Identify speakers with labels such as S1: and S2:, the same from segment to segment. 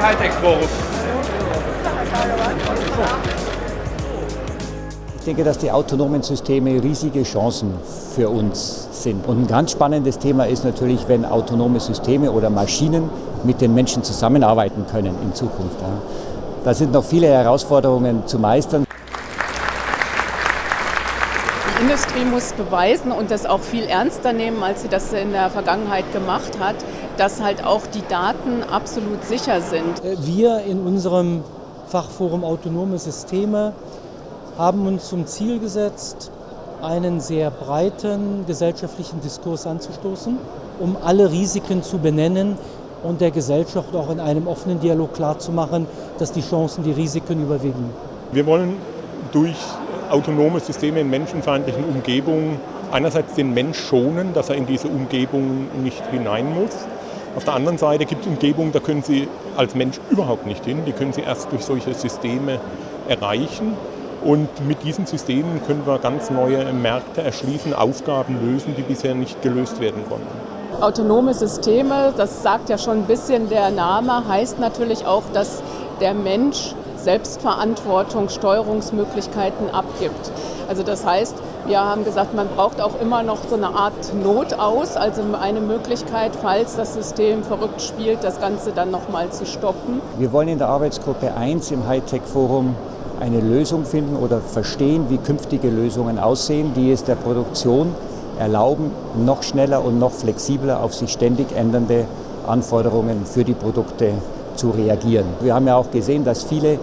S1: im Hightech-Forum.
S2: Ich denke, dass die autonomen Systeme riesige Chancen für uns sind. Und ein ganz spannendes Thema ist natürlich, wenn autonome Systeme oder Maschinen mit den Menschen zusammenarbeiten können in Zukunft. Da sind noch viele Herausforderungen zu meistern.
S3: Die Industrie muss beweisen und das auch viel ernster nehmen, als sie das in der Vergangenheit gemacht hat, dass halt auch die Daten absolut sicher sind.
S4: Wir in unserem Fachforum Autonome Systeme haben uns zum Ziel gesetzt, einen sehr breiten gesellschaftlichen Diskurs anzustoßen, um alle Risiken zu benennen und der Gesellschaft auch in einem offenen Dialog klarzumachen, dass die Chancen die Risiken überwiegen.
S5: Wir wollen durch autonome Systeme in menschenfeindlichen Umgebungen einerseits den Mensch schonen, dass er in diese Umgebung nicht hinein muss. Auf der anderen Seite gibt es Umgebungen, da können Sie als Mensch überhaupt nicht hin. Die können Sie erst durch solche Systeme erreichen. Und mit diesen Systemen können wir ganz neue Märkte erschließen, Aufgaben lösen, die bisher nicht gelöst werden konnten.
S3: Autonome Systeme, das sagt ja schon ein bisschen der Name, heißt natürlich auch, dass der Mensch Selbstverantwortung, Steuerungsmöglichkeiten abgibt. Also das heißt, wir haben gesagt, man braucht auch immer noch so eine Art Notaus, also eine Möglichkeit, falls das System verrückt spielt, das Ganze dann nochmal zu stoppen.
S2: Wir wollen in der Arbeitsgruppe 1 im Hightech-Forum eine Lösung finden oder verstehen, wie künftige Lösungen aussehen, die es der Produktion erlauben, noch schneller und noch flexibler auf sich ständig ändernde Anforderungen für die Produkte zu reagieren. Wir haben ja auch gesehen, dass viele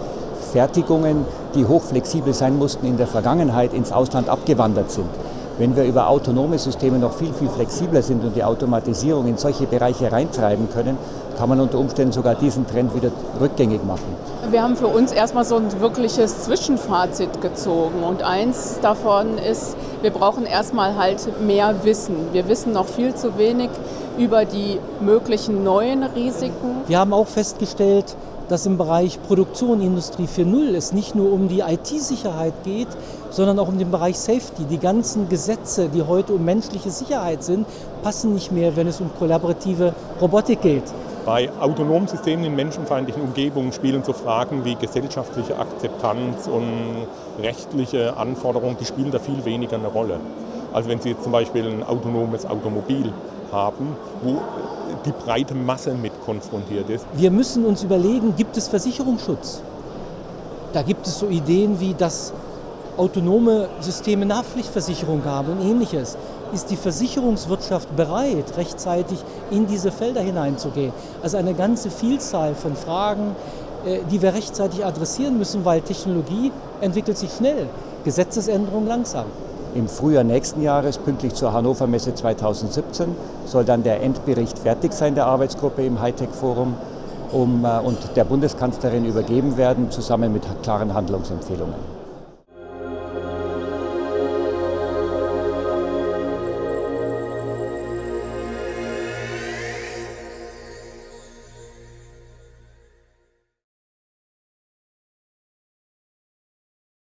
S2: Fertigungen, die hochflexibel sein mussten, in der Vergangenheit ins Ausland abgewandert sind. Wenn wir über autonome Systeme noch viel, viel flexibler sind und die Automatisierung in solche Bereiche reintreiben können, kann man unter Umständen sogar diesen Trend wieder rückgängig machen.
S3: Wir haben für uns erstmal so ein wirkliches Zwischenfazit gezogen und eins davon ist, wir brauchen erstmal halt mehr Wissen. Wir wissen noch viel zu wenig über die möglichen neuen Risiken.
S4: Wir haben auch festgestellt, dass im Bereich Produktion Industrie 4.0 es nicht nur um die IT-Sicherheit geht, sondern auch um den Bereich Safety. Die ganzen Gesetze, die heute um menschliche Sicherheit sind, passen nicht mehr, wenn es um kollaborative Robotik geht.
S5: Bei autonomen Systemen in menschenfeindlichen Umgebungen spielen so Fragen wie gesellschaftliche Akzeptanz und rechtliche Anforderungen, die spielen da viel weniger eine Rolle. Also wenn Sie jetzt zum Beispiel ein autonomes Automobil haben, wo die breite Masse mit konfrontiert ist.
S4: Wir müssen uns überlegen, gibt es Versicherungsschutz? Da gibt es so Ideen wie, dass autonome Systeme Nachpflichtversicherung haben und ähnliches. Ist die Versicherungswirtschaft bereit, rechtzeitig in diese Felder hineinzugehen? Also eine ganze Vielzahl von Fragen, äh, die wir rechtzeitig adressieren müssen, weil Technologie entwickelt sich schnell, Gesetzesänderung langsam.
S2: Im Frühjahr nächsten Jahres, pünktlich zur Hannover Messe 2017, soll dann der Endbericht fertig sein der Arbeitsgruppe im Hightech-Forum um, äh, und der Bundeskanzlerin übergeben werden, zusammen mit klaren Handlungsempfehlungen.